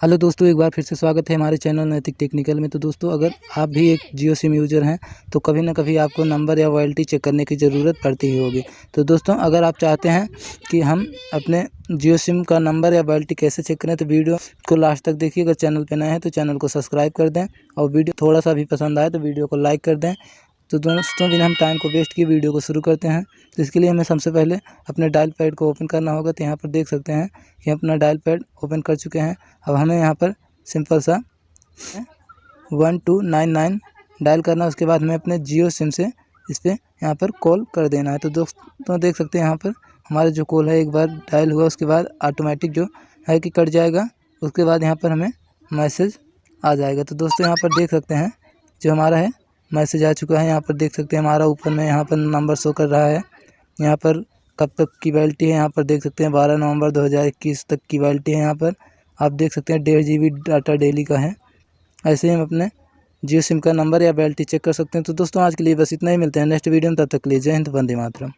Hello दोस्तों, एक बार फिर से स्वागत है हमारे चैनल नैतिक टेक्निकल में। तो दोस्तों, अगर आप भी एक जियो सिम यूज़र हैं तो कभी ना कभी आपको नंबर या वॉयल्टी चेक करने की ज़रूरत पड़ती ही होगी। तो दोस्तों, अगर आप चाहते हैं कि हम अपने जियो सिम का नंबर या वॉयल्टी कैसे चेक करें तो वीडियो को लास्ट तक देखिए। अगर चैनल पर नए हैं तो चैनल को सब्सक्राइब कर दें और वीडियो थोड़ा सा भी पसंद आए तो वीडियो को लाइक कर दें। तो दोस्तों बिना हम टाइम को वेस्ट किए वीडियो को शुरू करते हैं। तो इसके लिए हमें सबसे पहले अपने डायल पैड को ओपन करना होगा तो यहाँ पर देख सकते हैं कि अपना डायल पैड ओपन कर चुके हैं। अब हमें यहाँ पर सिंपल सा one two nine nine dial करना है। उसके बाद हमें अपने जियो सिम से इस पर यहाँ पर कॉल कर देना है। तो दोस्तों देख सकते हैं यहाँ पर हमारा जो कॉल है एक बार डायल हुआ, उसके बाद ऑटोमेटिक जो है कि कट जाएगा। उसके बाद यहाँ पर हमें मैसेज आ जाएगा। तो दोस्तों यहाँ पर देख सकते हैं जो हमारा है मैसेज आ चुका है, यहाँ पर देख सकते हैं हमारा ऊपर में यहाँ पर नंबर शो कर रहा है। यहाँ पर कब तक की वैलिटी है, यहाँ पर देख सकते हैं बारह नवंबर 2021 तक की वैलिटी है यहाँ पर। आप देख सकते हैं डेढ़ जी डाटा डेली का है। ऐसे ही हम अपने जियो सिम का नंबर या वैलिटी चेक कर सकते हैं। तो दोस्तों, आज के लिए बस इतना ही, मिलते हैं नेक्स्ट वीडियो में, तब तक के लिए जय हिंद, वंदे मातरम।